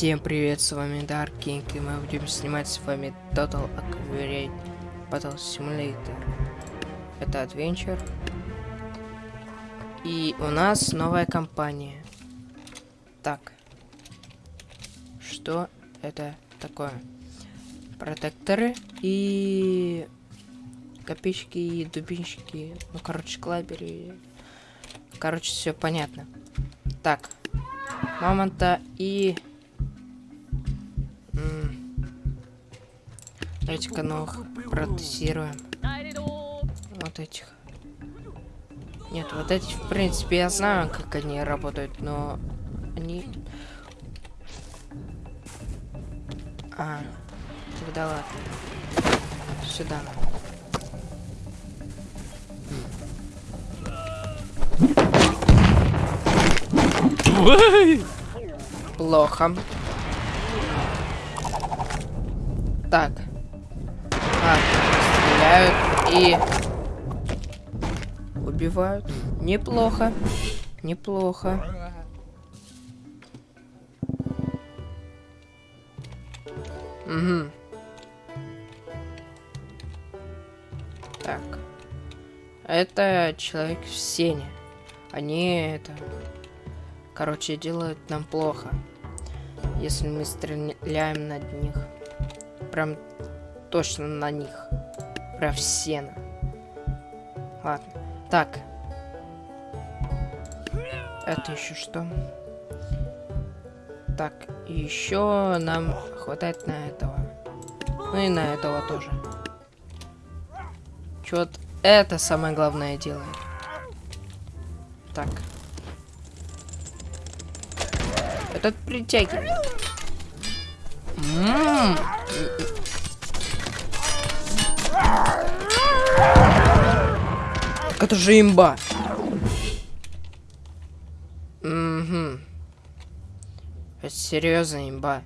Всем привет, с вами Dark King, и мы будем снимать с вами Total Accurate Battle Simulator. Это Adventure. И у нас новая компания. Так. Что это такое? Протекторы и копейщики и дубинщики. Ну, короче, клабери. Короче, все понятно. Так. Мамонта и Давайте-ка новых протестируем. Вот этих. Нет, вот эти, в принципе, я знаю, как они работают, но они... А, тогда ладно. Сюда. Плохо. Так. А, стреляют и убивают. Неплохо. Неплохо. Угу. Так. Это человек в сене. Они это... Короче, делают нам плохо. Если мы стреляем над них. Прям точно на них. Прям все. Ладно. Так. Это еще что? Так, еще нам хватает на этого. Ну и на этого тоже. Чё вот это самое главное делает. Так. Этот притягивает. М. Это же имба. Угу. Это серьезно имба.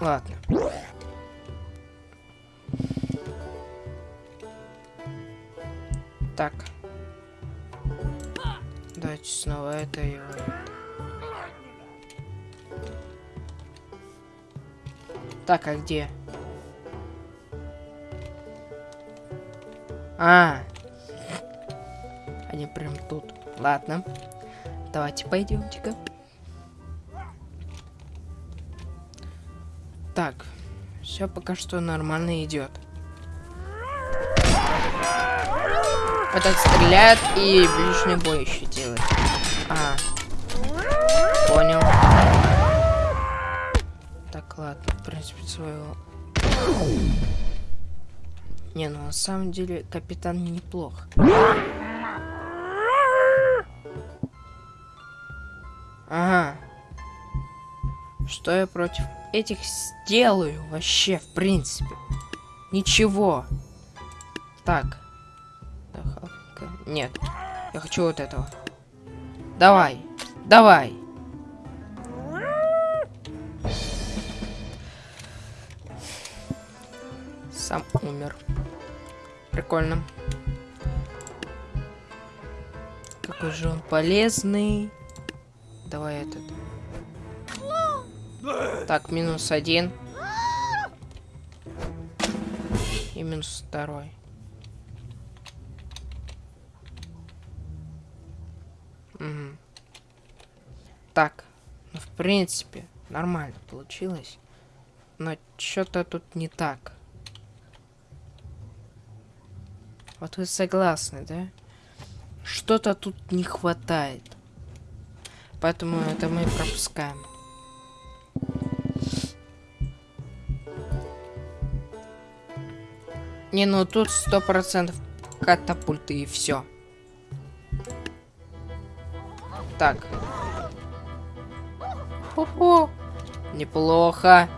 Ладно. Так. Снова это и. Так, а где? А, они прям тут. Ладно. Давайте пойдемте-ка. Так, все пока что нормально идет. Этот стреляет и ближний бой еще делает. А, понял. Так, ладно, в принципе, своего... Не, ну на самом деле капитан неплох. Ага. Что я против этих сделаю вообще, в принципе? Ничего. Так. Нет. Я хочу вот этого. Давай. Давай. Сам умер. Прикольно. Какой же он полезный. Давай этот. Так, минус один. И минус второй. Угу. Так, ну, в принципе, нормально получилось. Но что-то тут не так. Вот вы согласны, да? Что-то тут не хватает. Поэтому это мы пропускаем. Не, ну тут сто процентов катапульты и все. Так. Хо-хо. Неплохо.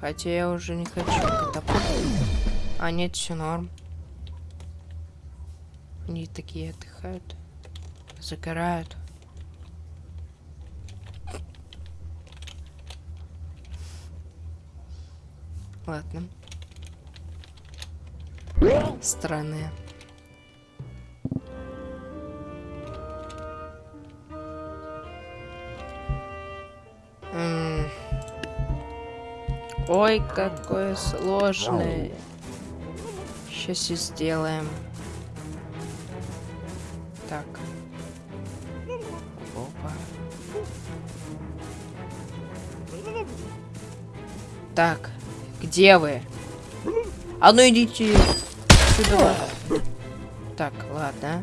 Хотя я уже не хочу. А нет, все норм. Они такие отдыхают. Загорают. Ладно. Странные. Ой, какое сложное. Сейчас и сделаем. Так. Опа. Так, где вы? А ну идите сюда. Так, ладно.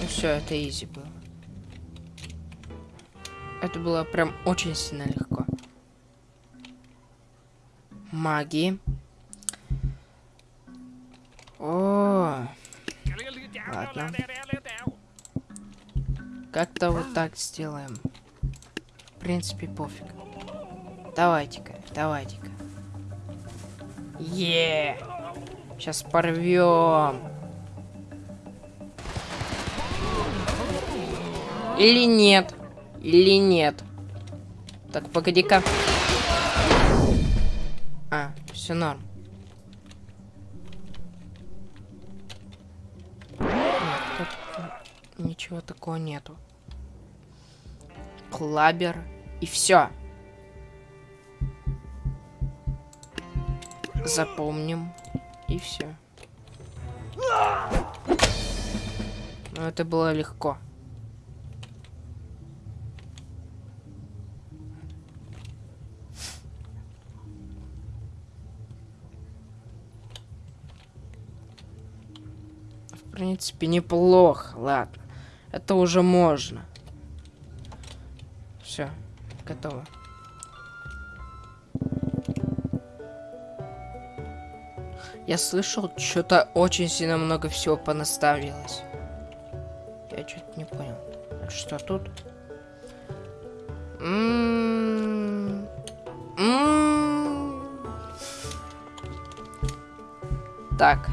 Ну все, это изи было. Это было прям очень сильно легко. Маги. О, ладно. Как-то вот так сделаем. В принципе, пофиг. Давайте-ка, давайте-ка. Е! Сейчас порвем. Или нет? Или нет? Так, погоди-ка. А, все норм. Нет, тут ничего такого нету. Клабер. И все. Запомним. И все. Но это было легко. Принципе, неплохо. Ладно. Это уже можно. Все, готово. Я слышал, что-то очень сильно много всего понаставилось. Я что-то не понял. Что тут? М-м-м. Так.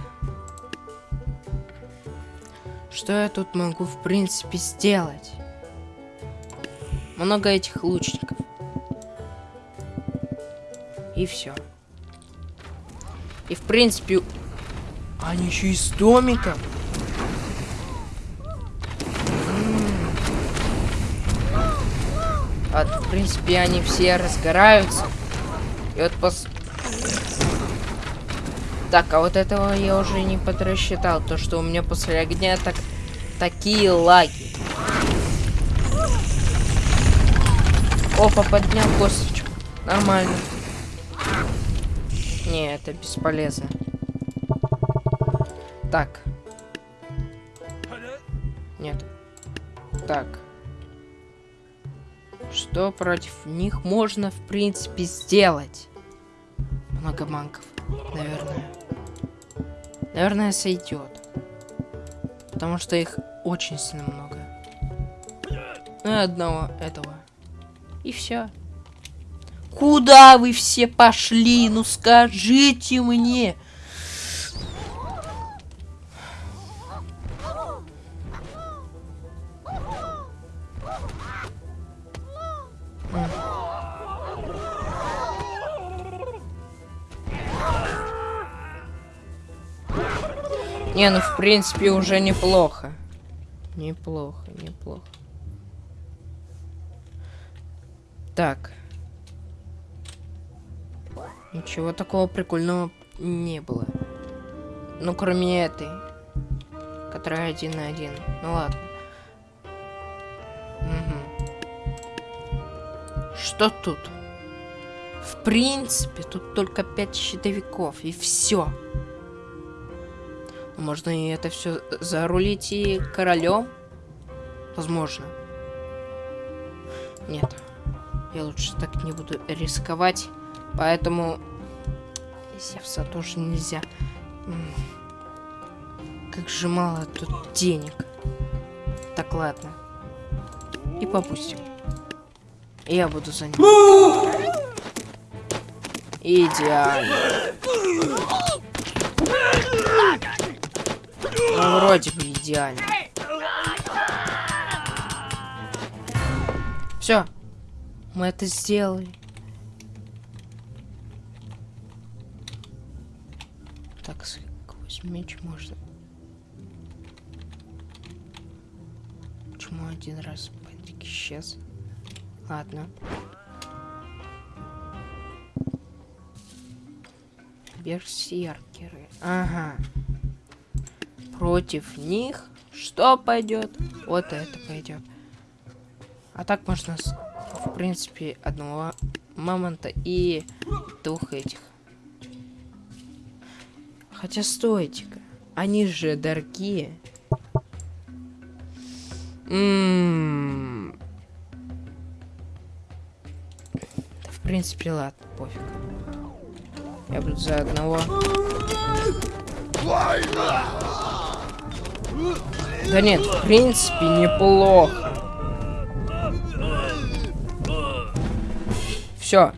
Что я тут могу, в принципе, сделать? Много этих лучников. И все. И в принципе... Они еще из домика. А, в принципе, они все разгораются. И вот пос... Так, а вот этого я уже не подрасчитал. То, что у меня после огня так... такие лаги. Опа, поднял косточку. Нормально. Не, это бесполезно. Так. Нет. Так. Что против них можно, в принципе, сделать? Много манков, наверное. Наверное, сойдет. Потому что их очень сильно много. Ну и одного этого. И все. Куда вы все пошли? Ну скажите мне. Не, ну в принципе уже неплохо. Неплохо, неплохо. Так. Ничего такого прикольного не было. Ну, кроме этой. Которая один на один. Ну ладно. Угу. Что тут? В принципе, тут только пять щитовиков, и все. Можно и это все зарулить и королем? Возможно. Нет. Я лучше так не буду рисковать. Поэтому Зевса тоже нельзя. Как же мало тут денег. Так, ладно. И попустим. Я буду за ним. Идеально. Ну, вроде бы идеально. Все. Мы это сделали. Так, сквозь меч можно. Почему один раз бандик исчез? Ладно. Берсеркеры. Ага. Против них что пойдет? Вот это пойдет. А так можно, в принципе, одного мамонта и двух этих. Хотя стойте-ка. Они же дорогие. М -м да, в принципе, ладно, пофиг. Я буду за одного. Да нет, в принципе, неплохо. Все.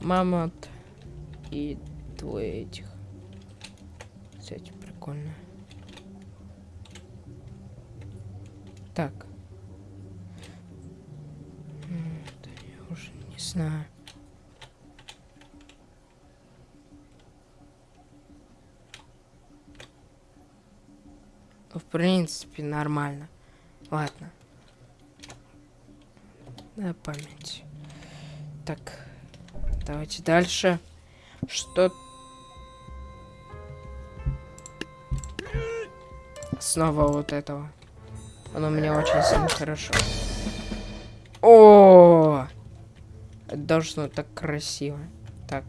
Мамонт и двое этих. Кстати, прикольно. Так. Да я уже не знаю. В принципе, нормально. Ладно. На память. Так. Давайте дальше. Что... Снова вот этого. Оно мне очень сильно хорошо. О! Должно так красиво. Так.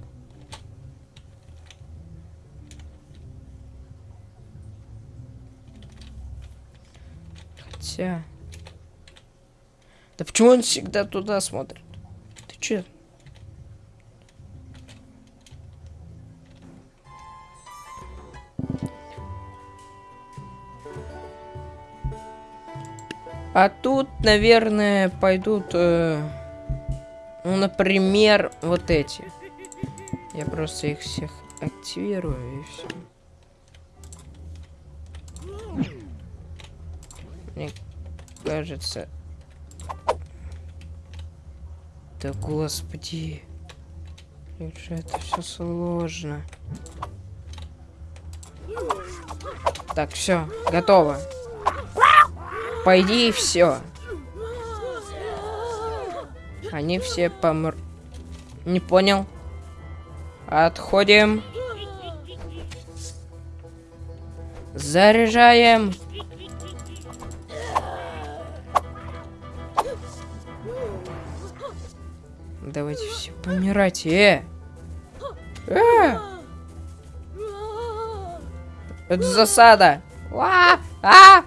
Хотя... Да почему он всегда туда смотрит? Ты че? А тут, наверное, пойдут, э, ну, например, вот эти. Я просто их всех активирую и все. Кажется... Да господи. Как же это все сложно. Так, все, готово. Пойди и все. Они все помр... Не понял. Отходим. Заряжаем. Помирать. Э! Э! Это засада. А! А!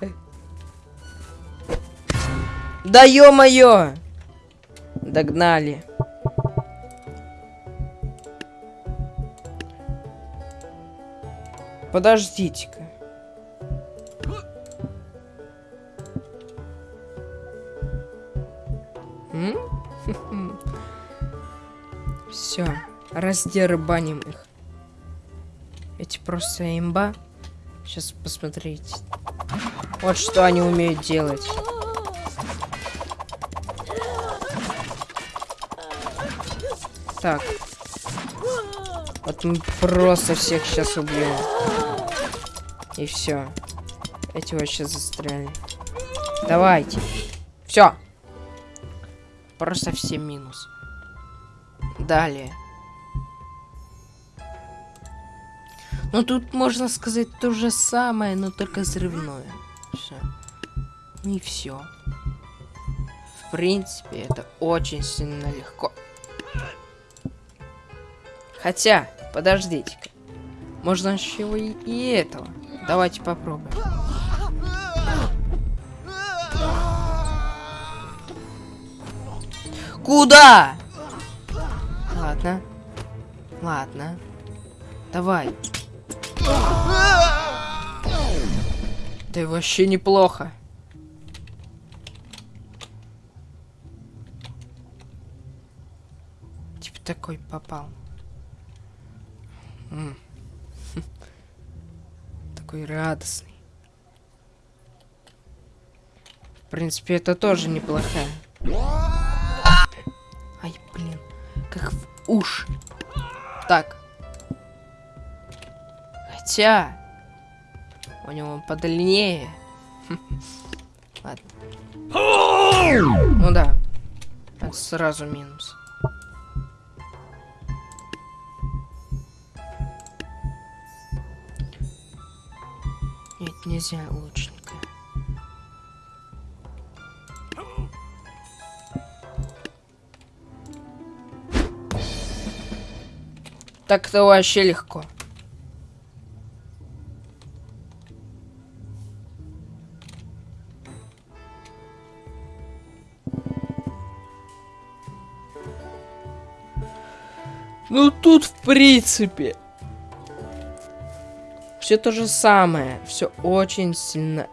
Да ё-моё! Догнали. Подождите-ка. Раздербаним их. Эти просто имба. Сейчас посмотрите. Вот что они умеют делать. Так. Вот мы просто всех сейчас убьем. И все. Эти вообще застряли. Давайте. Все. Просто все минус. Далее. Ну тут можно сказать то же самое, но только взрывное. Все. И все. В принципе, это очень сильно легко. Хотя, подождите-ка. Можно еще и, и этого. Давайте попробуем. Куда? Ладно. Ладно. Давай. Да вообще неплохо. Типа такой попал. Такой радостный. В принципе, это тоже неплохая. Ай, блин. Как в уши. Так. Хотя... У него подлиннее. Ладно. Ну да. Это сразу минус. Нет, нельзя лучника. Так-то вообще легко. Ну тут в принципе все то же самое, все очень сильно.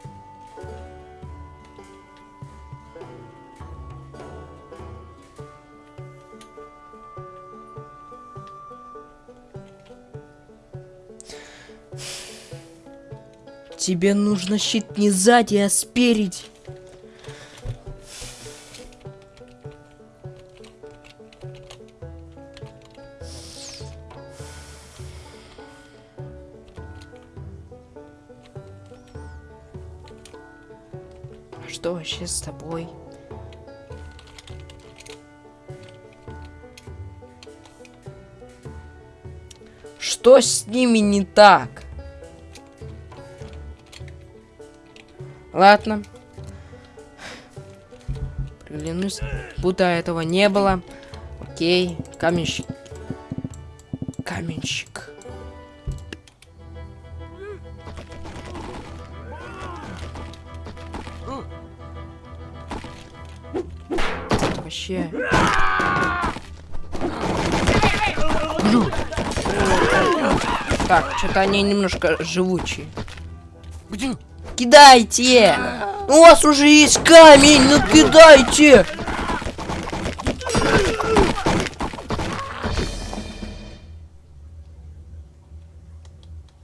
Тебе нужно щит не сзади, а спереди. С тобой? Что с ними не так? Ладно. Клянусь, будто этого не было. Окей, каменщик. Так, что-то они немножко живучие. Где? Кидайте! У вас уже есть камень, ну кидайте!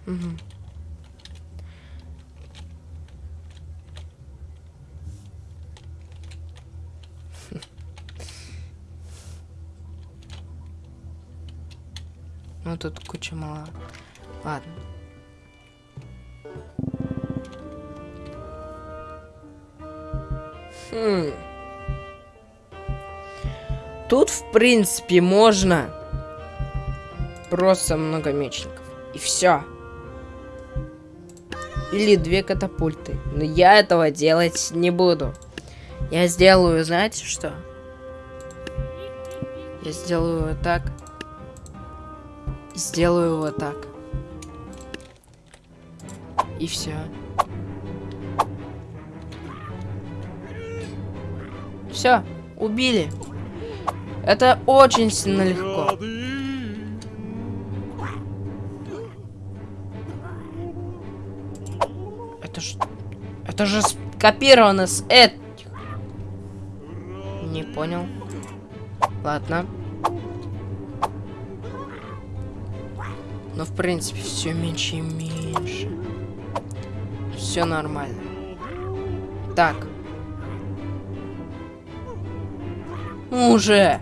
Ну тут куча мало. Ладно. Хм. Тут, в принципе, можно просто много мечников. И все. Или две катапульты. Но я этого делать не буду. Я сделаю, знаете что? Я сделаю вот так. Сделаю вот так. И все. Все, убили. Это очень сильно легко. Это ж... Это же скопировано с этих. Не понял. Ладно. Но в принципе все меньше и меньше. Все нормально. Так. Ну Уже.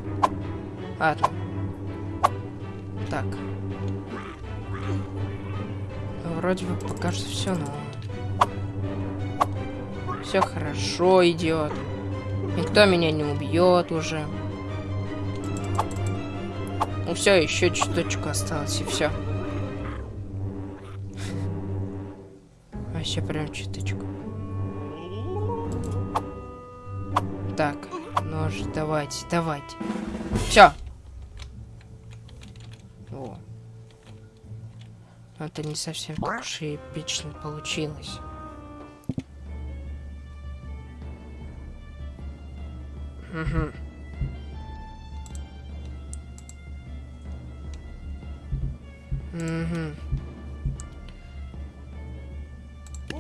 Ладно. Так. Вроде бы пока что все, но все хорошо идет. Никто меня не убьет уже. Ну все, еще чуточку осталось и все. Вообще прям чуточку. Так, нож, давайте, давайте. Все. О. Это не совсем так уж и эпично получилось. Угу. Угу.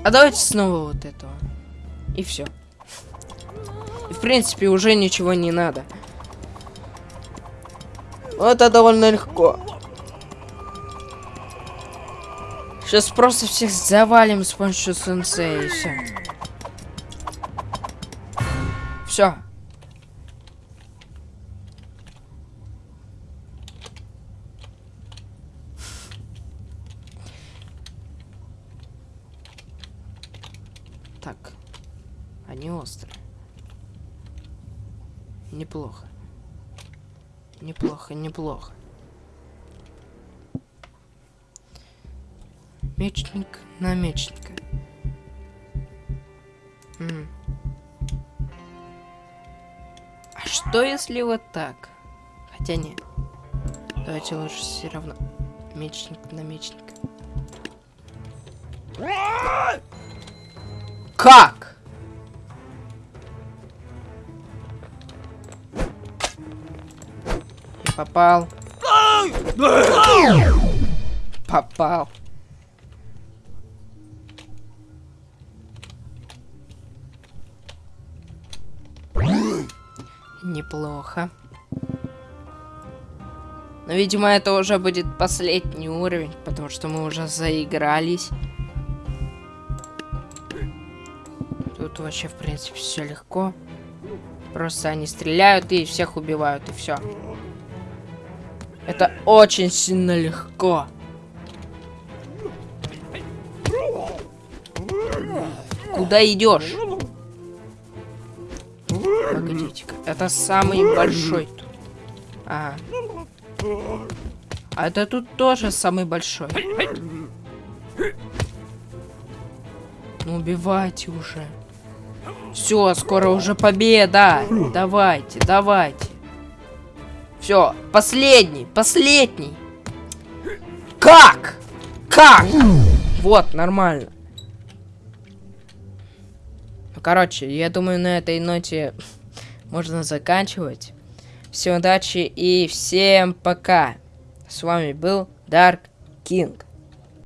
А давайте снова вот этого. И все. В принципе уже ничего не надо. Это довольно легко. Сейчас просто всех завалим с помощью сенсея и. Все. Так. Они острые. Неплохо. Неплохо, неплохо. Мечник на мечника. М. А что если вот так? Хотя не. Давайте лучше все равно мечник на мечника. Как? Я попал. Попал. Неплохо. Но, видимо, это уже будет последний уровень, потому что мы уже заигрались. Вообще, в принципе, все легко. Просто они стреляют и всех убивают, и все. Это очень сильно легко. Куда идешь? Погодите-ка, это самый большой тут. Ага. А это тут тоже самый большой. Ну убивайте уже. Все, скоро уже победа. Давайте, давайте. Все, последний, последний. Как? Как? Вот, нормально. Ну, короче, я думаю, на этой ноте можно заканчивать. Всем удачи и всем пока. С вами был Dark King.